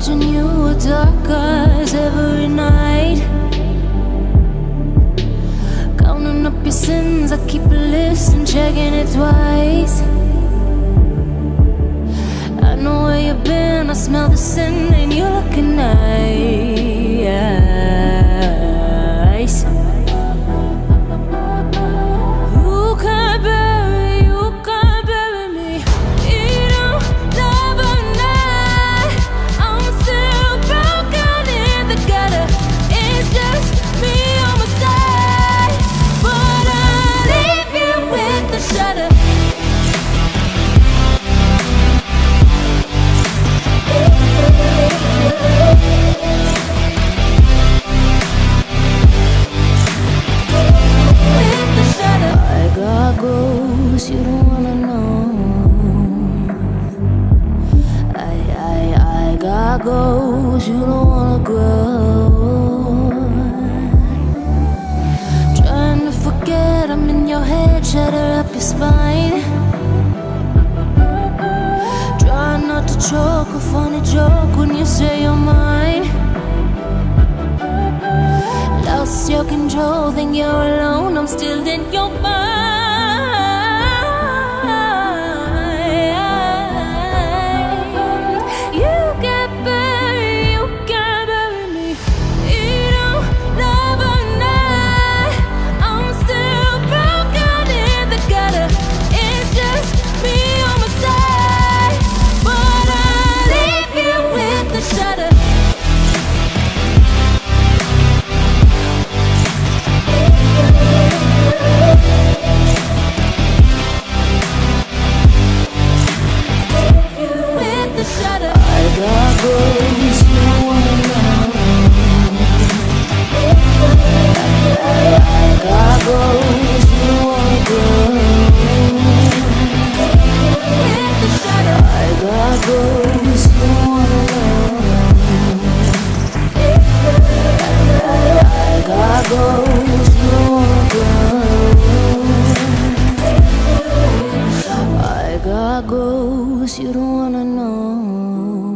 Watching you with dark eyes every night. Counting up your sins, I keep a list and checking it twice. I know where you've been, I smell the sin, and you're looking nice. You don't wanna grow. Trying to forget, I'm in your head, shatter up your spine. Try not to choke, a funny joke when you say you're mine. Lost your control, think you're alone, I'm still in your mind. ghosts, you don't wanna know.